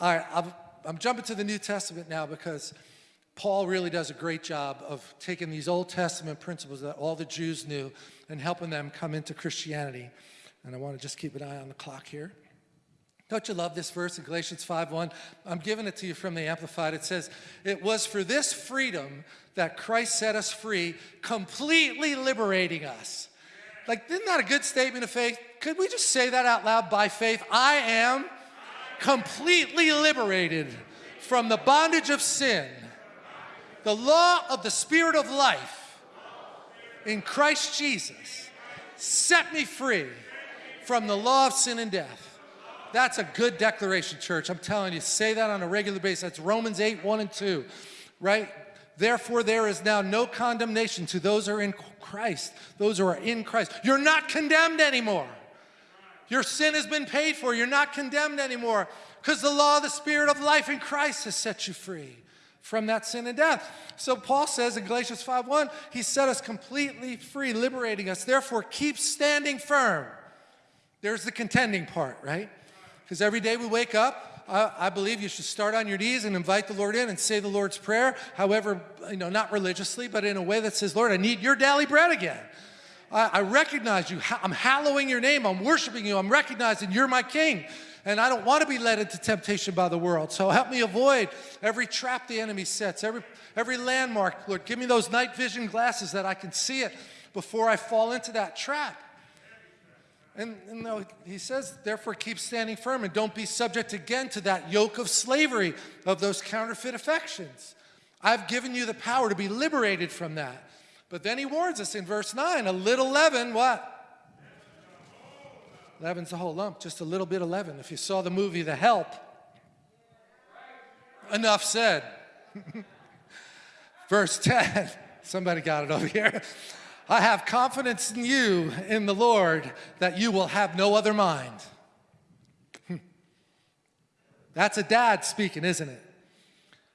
All right, I'm, I'm jumping to the New Testament now because Paul really does a great job of taking these Old Testament principles that all the Jews knew and helping them come into Christianity. And I want to just keep an eye on the clock here. Don't you love this verse in Galatians 5.1? I'm giving it to you from the Amplified. It says, it was for this freedom that Christ set us free, completely liberating us. Like, isn't that a good statement of faith? Could we just say that out loud by faith? I am completely liberated from the bondage of sin. The law of the Spirit of life in Christ Jesus set me free from the law of sin and death. That's a good declaration, church. I'm telling you, say that on a regular basis. That's Romans 8, 1 and 2, right? Therefore, there is now no condemnation to those who are in Christ, those who are in Christ. You're not condemned anymore. Your sin has been paid for. You're not condemned anymore because the law of the Spirit of life in Christ has set you free from that sin and death. So Paul says in Galatians 5.1, he set us completely free, liberating us. Therefore, keep standing firm. There's the contending part, right? Because every day we wake up, I, I, believe you should start on your knees and invite the Lord in and say the Lord's Prayer, however, you know, not religiously, but in a way that says, Lord, I need your daily bread again. I, recognize you. I'm hallowing your name. I'm worshiping you. I'm recognizing you're my king. And I don't want to be led into temptation by the world. So help me avoid every trap the enemy sets, every, every landmark. Lord, give me those night vision glasses that I can see it before I fall into that trap. And, and he says, therefore, keep standing firm and don't be subject again to that yoke of slavery of those counterfeit affections. I've given you the power to be liberated from that. But then he warns us in verse 9, a little leaven, what? Leaven's a whole lump, just a little bit of leaven. If you saw the movie The Help, enough said. verse 10, somebody got it over here. I have confidence in you, in the Lord, that you will have no other mind. That's a dad speaking, isn't it?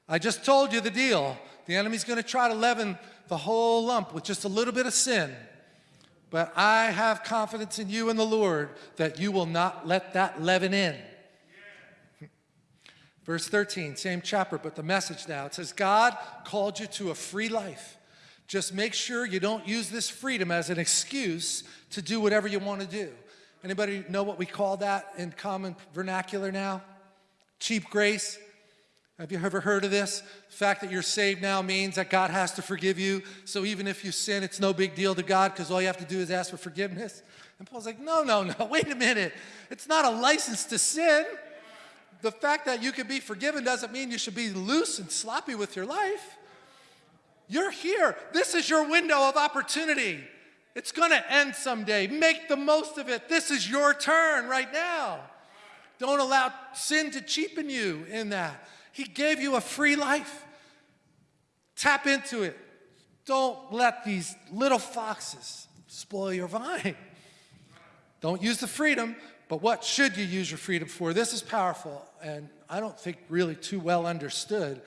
I just told you the deal. The enemy's going to try to leaven the whole lump with just a little bit of sin. But I have confidence in you and the Lord that you will not let that leaven in. Verse 13, same chapter, but the message now. It says, God called you to a free life. Just make sure you don't use this freedom as an excuse to do whatever you want to do. Anybody know what we call that in common vernacular now? Cheap grace. Have you ever heard of this? The fact that you're saved now means that God has to forgive you. So even if you sin, it's no big deal to God because all you have to do is ask for forgiveness. And Paul's like, no, no, no, wait a minute. It's not a license to sin. The fact that you can be forgiven doesn't mean you should be loose and sloppy with your life. You're here. This is your window of opportunity. It's going to end someday. Make the most of it. This is your turn right now. Don't allow sin to cheapen you in that. He gave you a free life. Tap into it. Don't let these little foxes spoil your vine. Don't use the freedom, but what should you use your freedom for? This is powerful, and I don't think really too well understood.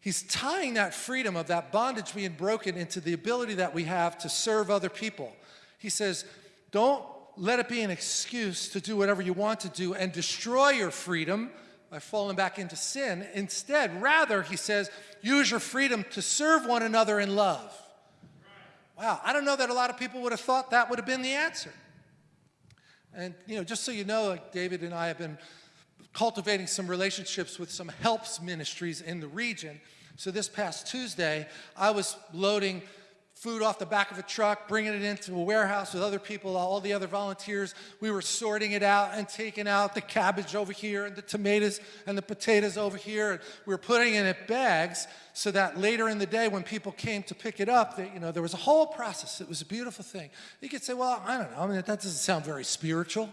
He's tying that freedom of that bondage being broken into the ability that we have to serve other people. He says, don't let it be an excuse to do whatever you want to do and destroy your freedom by falling back into sin. Instead, rather, he says, use your freedom to serve one another in love. Wow, I don't know that a lot of people would have thought that would have been the answer. And, you know, just so you know, like David and I have been cultivating some relationships with some helps ministries in the region. So this past Tuesday, I was loading food off the back of a truck, bringing it into a warehouse with other people, all the other volunteers. We were sorting it out and taking out the cabbage over here and the tomatoes and the potatoes over here. And we were putting it in bags so that later in the day when people came to pick it up, that you know, there was a whole process. It was a beautiful thing. You could say, well, I don't know, I mean, that doesn't sound very spiritual.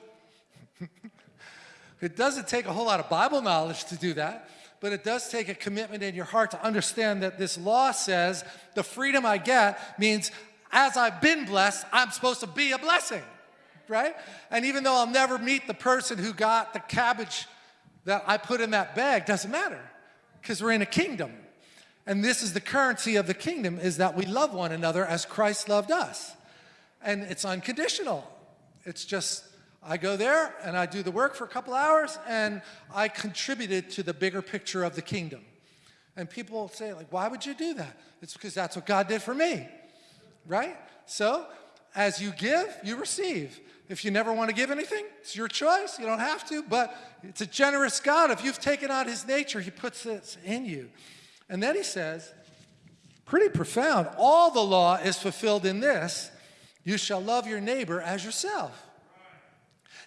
it doesn't take a whole lot of Bible knowledge to do that but it does take a commitment in your heart to understand that this law says the freedom I get means as I've been blessed, I'm supposed to be a blessing, right? And even though I'll never meet the person who got the cabbage that I put in that bag, doesn't matter because we're in a kingdom. And this is the currency of the kingdom is that we love one another as Christ loved us. And it's unconditional. It's just I go there and I do the work for a couple hours and I contributed to the bigger picture of the kingdom. And people say, like, why would you do that? It's because that's what God did for me, right? So as you give, you receive. If you never want to give anything, it's your choice. You don't have to, but it's a generous God. If you've taken on his nature, he puts this in you. And then he says, pretty profound, all the law is fulfilled in this you shall love your neighbor as yourself.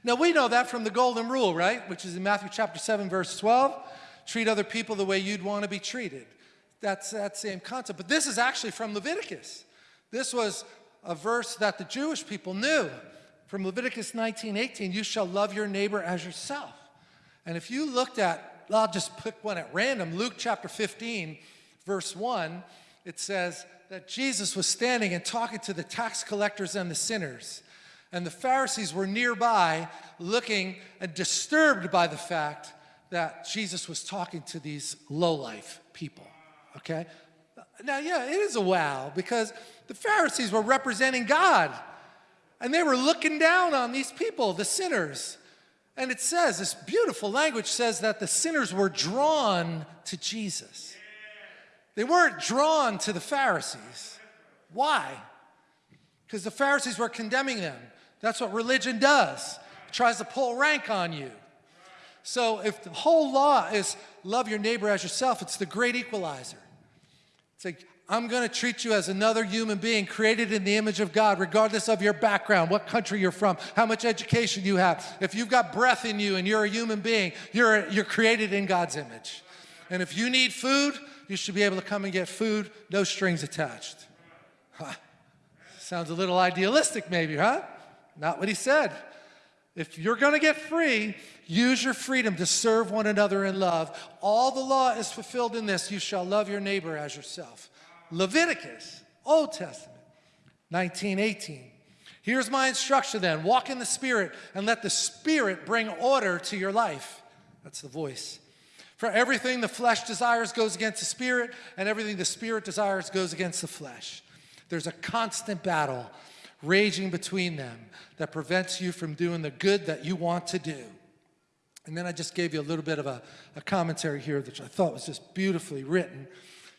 Now we know that from the golden rule, right? Which is in Matthew chapter 7, verse 12. Treat other people the way you'd want to be treated. That's that same concept. But this is actually from Leviticus. This was a verse that the Jewish people knew. From Leviticus 19, 18, you shall love your neighbor as yourself. And if you looked at, I'll just pick one at random, Luke chapter 15, verse 1, it says that Jesus was standing and talking to the tax collectors and the sinners. And the Pharisees were nearby looking and disturbed by the fact that Jesus was talking to these low-life people, okay? Now, yeah, it is a wow because the Pharisees were representing God and they were looking down on these people, the sinners. And it says, this beautiful language says that the sinners were drawn to Jesus. They weren't drawn to the Pharisees. Why? Because the Pharisees were condemning them. That's what religion does. It tries to pull rank on you. So if the whole law is love your neighbor as yourself, it's the great equalizer. It's like, I'm going to treat you as another human being created in the image of God, regardless of your background, what country you're from, how much education you have. If you've got breath in you and you're a human being, you're, you're created in God's image. And if you need food, you should be able to come and get food, no strings attached. Sounds a little idealistic maybe, huh? Not what he said. If you're going to get free, use your freedom to serve one another in love. All the law is fulfilled in this, you shall love your neighbor as yourself. Leviticus, Old Testament, 1918. Here's my instruction then walk in the Spirit and let the Spirit bring order to your life. That's the voice. For everything the flesh desires goes against the Spirit, and everything the Spirit desires goes against the flesh. There's a constant battle raging between them that prevents you from doing the good that you want to do. And then I just gave you a little bit of a, a commentary here, which I thought was just beautifully written.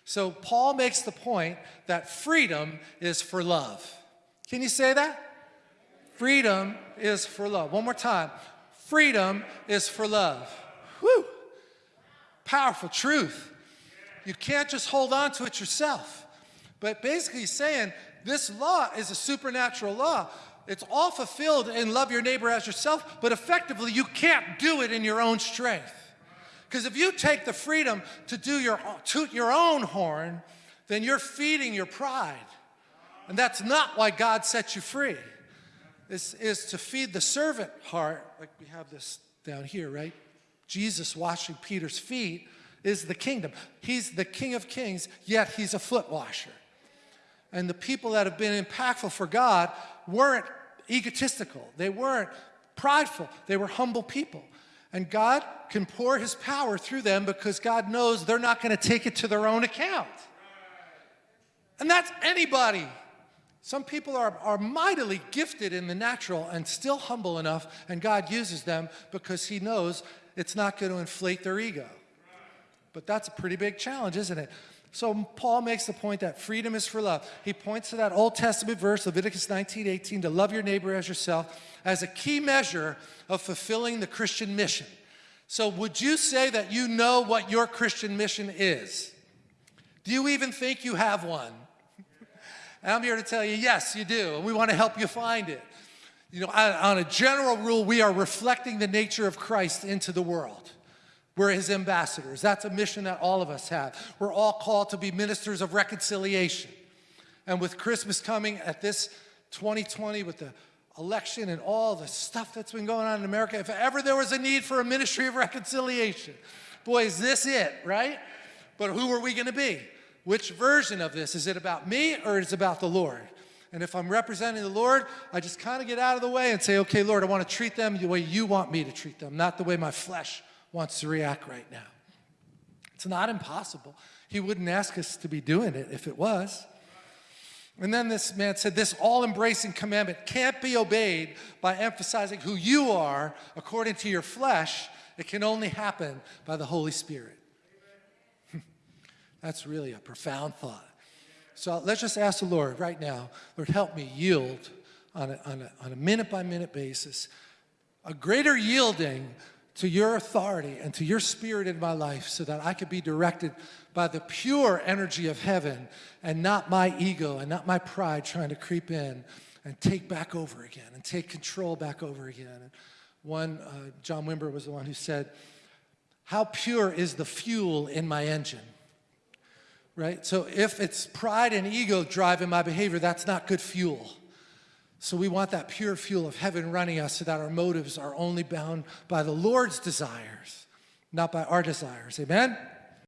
So Paul makes the point that freedom is for love. Can you say that? Freedom is for love. One more time. Freedom is for love. Whew. Powerful truth. You can't just hold on to it yourself. But basically saying this law is a supernatural law. It's all fulfilled in love your neighbor as yourself, but effectively you can't do it in your own strength. Because if you take the freedom to do your, toot your own horn, then you're feeding your pride. And that's not why God set you free. This is to feed the servant heart, like we have this down here, right? Jesus washing Peter's feet is the kingdom. He's the king of kings, yet he's a foot washer. And the people that have been impactful for God weren't egotistical. They weren't prideful. They were humble people. And God can pour his power through them because God knows they're not going to take it to their own account. And that's anybody. Some people are, are mightily gifted in the natural and still humble enough, and God uses them because he knows it's not going to inflate their ego. But that's a pretty big challenge, isn't it? So Paul makes the point that freedom is for love. He points to that Old Testament verse, Leviticus 19, 18, to love your neighbor as yourself, as a key measure of fulfilling the Christian mission. So would you say that you know what your Christian mission is? Do you even think you have one? and I'm here to tell you, yes, you do, and we want to help you find it. You know, on a general rule, we are reflecting the nature of Christ into the world. We're his ambassadors. That's a mission that all of us have. We're all called to be ministers of reconciliation. And with Christmas coming at this 2020, with the election and all the stuff that's been going on in America, if ever there was a need for a ministry of reconciliation, boy, is this it, right? But who are we going to be? Which version of this? Is it about me or is it about the Lord? And if I'm representing the Lord, I just kind of get out of the way and say, okay, Lord, I want to treat them the way you want me to treat them, not the way my flesh wants to react right now. It's not impossible. He wouldn't ask us to be doing it if it was. And then this man said, This all embracing commandment can't be obeyed by emphasizing who you are according to your flesh. It can only happen by the Holy Spirit. That's really a profound thought. So let's just ask the Lord right now, Lord, help me yield on a, minute by minute basis, a greater yielding to your authority and to your spirit in my life so that I could be directed by the pure energy of heaven and not my ego and not my pride trying to creep in and take back over again and take control back over again. And one, uh, John Wimber was the one who said, how pure is the fuel in my engine? Right? So if it's pride and ego driving my behavior, that's not good fuel. So we want that pure fuel of heaven running us so that our motives are only bound by the Lord's desires, not by our desires. Amen?